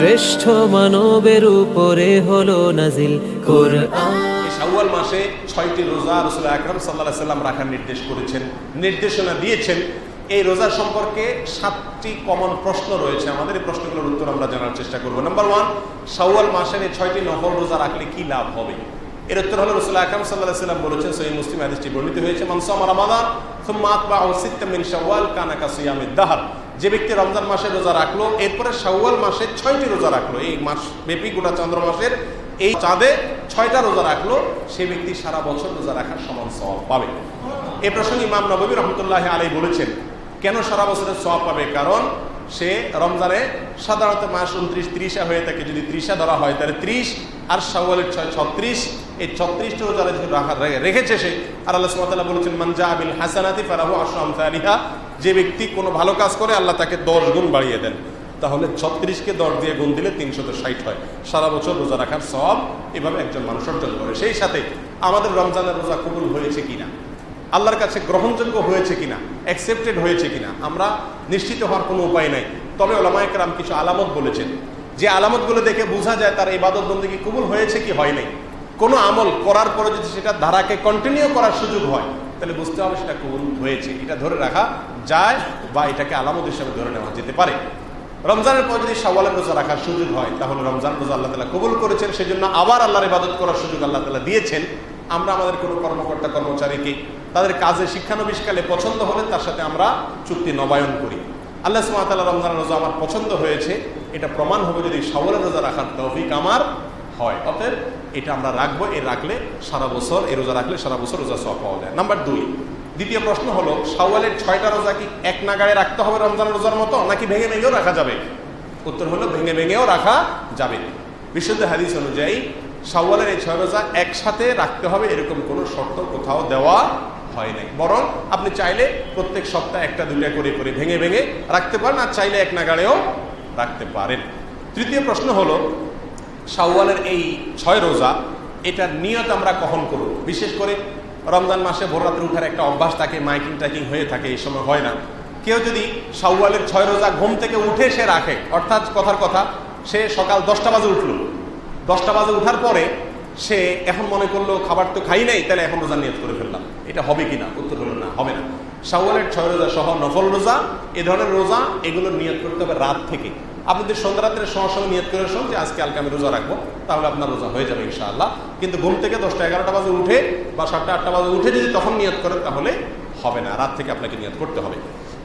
শ্রেষ্ঠ মানবের উপরে হলো নাজিল শাওয়াল মাসে ছয়টি রোজা রসুল আকরম সাল্লাম রাখার নির্দেশ করেছেন। নির্দেশনা দিয়েছেন। এই রোজা সম্পর্কে সাতটি কমন প্রশ্ন রয়েছে। আমাদের এই প্রশ্নগুলোর উত্তর আমরা জানার চেষ্টা করব। নাম্বার ওয়ান শাওয়াল মাসের এই ছয়টি নফল রোজা রাখলে কি লাভ হবে? এর উত্তর হল রসুল আকরম সাল্লাহ সাল্লাম বলেছেন সহি মুসলিম হাদিসটি বর্ণিত হয়েছে মানসাম রমাদান, সুম্মা আতবাহু সিত্তাম মিন শাওয়াল কানা কা সিয়ামিদ যে ব্যক্তি রমজান মাসে রোজা রাখল, এরপরে শাওয়াল মাসে ছয়টি রোজা রাখল। এই মাস ব্যাপী গোটা চন্দ্র মাসের এই চাঁদে ছয়টা রোজা রাখল, সে ব্যক্তি সারা বছর রোজা রাখার সমান সওয়াব পাবে। এ প্রসঙ্গে ইমাম নবী রহমতুল্লাহ আলাই বলেছেন, কেন সারা বছরের সওয়াব পাবে? কারণ সে রমজানে সাধারণত মাস উনত্রিশ ত্রিশা হয়ে থাকে। যদি ত্রিশা ধরা হয়, তাহলে ত্রিশ, আর শাওয়ালের ছয় ছত্রিশ এই ছত্রিশটা রোজা রাখা রেখেছে সে, আর আল্লাহ সুবহানাহু বলেছেন মানজা আবিল হাসানাতি ফারাহু আশরাম সালিহা যে ব্যক্তি কোনো ভালো কাজ করে, আল্লাহ তাকে দশ গুণ বাড়িয়ে দেন। তাহলে ছত্রিশকে দশ দিয়ে গুণ দিলে তিনশত ষাট হয়। সারা বছর রোজা রাখার সব এভাবে একজন মানুষ অর্জন করে। সেই সাথে আমাদের রমজানের রোজা কবুল হয়েছে কিনা? আল্লাহর কাছে গ্রহণযোগ্য হয়েছে কিনা? অ্যাকসেপ্টেড হয়েছে কিনা? আমরা নিশ্চিত হওয়ার কোনো উপায় নাই। তবে ওলামায়করাম কিছু আলামত বলেছেন। যে আলামতগুলো দেখে বোঝা যায় তার এই ইবাদত বন্দী কবুল হয়েছে কি হয় নাই। কোনো আমল করার পরে যদি সেটা ধারাকে কন্টিনিউ করার সুযোগ হয়, তাহলে বুঝতে হবে সেটা কবুল হয়েছে। এটা ধরে রাখা যায় বা এটাকে আলামত হিসাবে ধরে নেওয়া যেতে পারে। রমজানের পর যদি সওয়ালের রোজা রাখার সুযোগ হয়, তাহলে রমজান রোজা আল্লাহ তালা কবুল করেছেন। সেই জন্য আবার আল্লাহর ইবাদত করার সুযোগ আল্লাহ তালা দিয়েছেন। আমরা আমাদের কোনো কর্মকর্তা, কর্মচারীকে তাদের কাজে শিক্ষানবিষ্কালে পছন্দ হলে তার সাথে আমরা চুক্তি নবায়ন করি। আল্লাহ সুমাতাল্লাহ রমজান রোজা আমার পছন্দ হয়েছে। এটা প্রমাণ হবে যদি সওয়ালের রোজা রাখার তৌফিক আমার হয়। অতএব এটা আমরা রাখব, এ রাখলে সারা বছর এই রোজা রাখলে সারা বছর রোজা সব পাওয়া যায়। নাম্বার দুই, দ্বিতীয় প্রশ্ন হলো, শাওয়ালের ছয়টা রোজা কি এক নাগাড়ে রাখতে হবে রমজান রোজার মতো, নাকি ভেঙে ভেঙেও রাখা যাবে? উত্তর হলো, ভেঙে ভেঙেও রাখা যাবে। বিশুদ্ধ হাদিস অনুযায়ী, শাওয়ালের এই ছয় রোজা একসাথে রাখতে হবে, এরকম কোনো শর্ত কোথাও দেওয়া হয় নাই। বরং আপনি চাইলে প্রত্যেক সপ্তাহে একটা, দুইটা করে করে ভেঙে ভেঙে রাখতে পারেন, আর চাইলে এক নাগাড়েও রাখতে পারেন। তৃতীয় প্রশ্ন হলো শাওয়ালের এই ছয় রোজা, এটার নিয়ত আমরা কখন করব? বিশেষ করে রমজান মাসে ভোর রাত্রে উঠার একটা অভ্যাস থাকে, মাইকিং টাইকিং হয়ে থাকে, এই সময় হয় না। কেউ যদি শাওয়ালের ছয় রোজা ঘুম থেকে উঠে সে রাখে, অর্থাৎ কথার কথা, সে সকাল দশটা বাজে উঠল। দশটা বাজে উঠার পরে সে এখন মনে করল, খাবার তো খাই নাই, তাহলে এখন রোজা নিয়ত করে ফেললাম। এটা হবে কি না উত্তর হলো না, হবে না। শাওয়ালের ছয় রোজা সহ নফল রোজা, এ ধরনের রোজা এগুলো নিয়ত করতে হবে রাত থেকে। আপনি যদি সন্ধ্যা রাত্রের সঙ্গে সঙ্গে নিয়ত করে শোন যে আজকে কালকে আমি রোজা রাখব, তাহলে আপনার রোজা হয়ে যাবে ইনশাআল্লাহ। কিন্তু ঘুম থেকে দশটা এগারোটা বাজে উঠে বা সাতটা আটটা বাজে উঠে যদি তখন নিয়ত করেন তাহলে হবে না। রাত থেকে আপনাকে নিয়ত করতে হবে।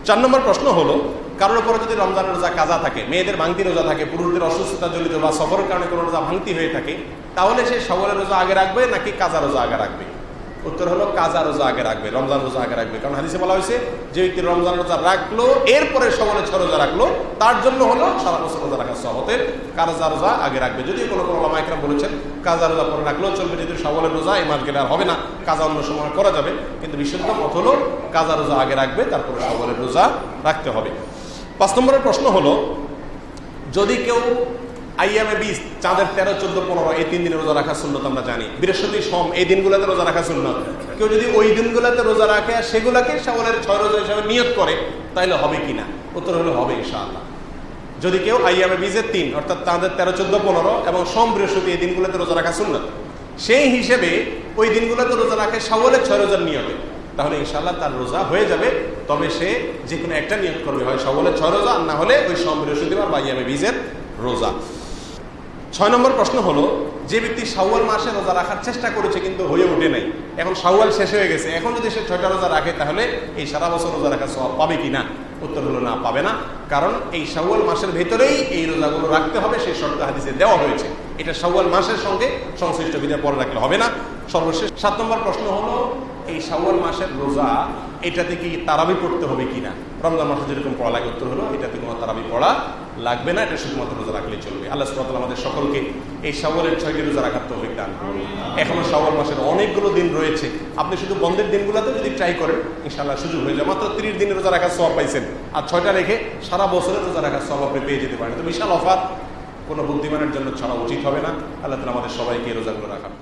চার নম্বর প্রশ্ন হলো, কারোর উপরে যদি রমজানের রোজা কাজা থাকে, মেয়েদের ভাঙতি রোজা থাকে, পুরুষদের অসুস্থতা জড়িত বা সফরের কারণে কোনো রোজা ভাঙতি হয়ে থাকে, তাহলে সে সবলের রোজা আগে রাখবে নাকি কাজা রোজা আগে রাখবে? উত্তর হলো কাজা রোজা আগে রাখবে, রমজান রোজা আগে রাখবে। কারণ হাদিসে বলা হয়েছে, যে ব্যক্তি রমজান রোজা রাখল, এরপরে সবলে ছ রোজা রাখল, তার জন্য হলো সারা বছর রোজা রাখার সহতের কাজা রোজা আগে রাখবে। যদিও কোনো কোনো লামাইকরাম বলেছেন, কাজা রোজা পরে রাখলেও চলবে যদি সবলের রোজা, এই মাস গেলে আর হবে না, কাজা অন্য সময় করা যাবে। কিন্তু বিশুদ্ধ মত হলো কাজা রোজা আগে রাখবে, তারপরে সবলের রোজা রাখতে হবে। পাঁচ নম্বরের প্রশ্ন হলো, যদি কেউ আইএমএ বিশ চাঁদের তেরো, চোদ্দ, পনেরো, এই তিন দিনে রোজা রাখা সুন্নত আমরা জানি। বৃহস্পতি সোম, এই দিনগুলোতে রোজা রাখা সুন্নত। কেউ যদি ওই দিনগুলোতে রোজা রাখে আর সেগুলোকে সাবলের ছয় রোজা হিসাবে নিয়ত করে তাহলে হবে কি না? উত্তর হলে হবে ইনশাআল্লাহ। যদি কেউ আইএমএ বিজের তিন, অর্থাৎ তাদের তেরো, চোদ্দ, পনেরো এবং সোম, বৃহস্পতি এই দিনগুলোতে রোজা রাখা সুন্নত, সেই হিসেবে ওই দিনগুলোতে রোজা রাখে সাবলের ছয় রোজার নিয়তে। তাহলে ইনশাল্লাহ তার রোজা হয়ে যাবে, তবে সে যে কোনো একটা নিয়ত করবে, হয় সবলের ছয় রোজা না হলে ওই সোম, বৃহস্পতিবার বা ইয়ামে বীজের রোজা। ছয় নম্বর প্রশ্ন হলো, যে ব্যক্তি শাওয়াল মাসে রোজা রাখার চেষ্টা করেছে কিন্তু হয়ে ওঠে নাই। এখন শাওয়াল শেষ হয়ে গেছে। এখন যদি সে ছয়টা রোজা রাখে, তাহলে এই সারা বছর রোজা রাখার স্বভাব পাবে কি না উত্তর হলো না, পাবে না। কারণ এই শাওয়াল মাসের ভেতরেই এই রোজাগুলো রাখতে হবে, সেই শর্ত হাদিসে দেওয়া হয়েছে। এটা শাওয়াল মাসের সঙ্গে সংশ্লিষ্ট বিধায় পরে রাখলে হবে না। সর্বশেষ সাত নম্বর প্রশ্ন হলো এই শাওয়াল মাসের রোজা এটাতে কি তারাবি পড়তে হবে কিনা? রমজান মাসে যেরকম পড়া লাগে উত্তর হলো এটাতে কোনো তারাবি পড়া লাগবে না, এটা শুধুমাত্র রোজা রাখলেই চলবে। আল্লাহ সুবাহ আমাদের সকলকে এই শাওয়ালের ছয়টি রোজা রাখার তৌফিক দান এখনও শাওয়াল মাসের অনেকগুলো দিন রয়েছে। আপনি শুধু বন্ধের দিনগুলোতে যদি ট্রাই করেন, ইনশাআল্লাহ সুযোগ হয়ে যায়। মাত্র তিরিশ দিনের রোজা রাখার সব পাইছেন। আর ছয়টা রেখে সারা বছরের রোজা রাখার সব আপনি পেয়ে যেতে পারেন। তো বিশাল অফার, কোনো বুদ্ধিমানের জন্য ছাড়া উচিত হবে না। আল্লাহ তালা আমাদের সবাইকে রোজাগুলো রাখার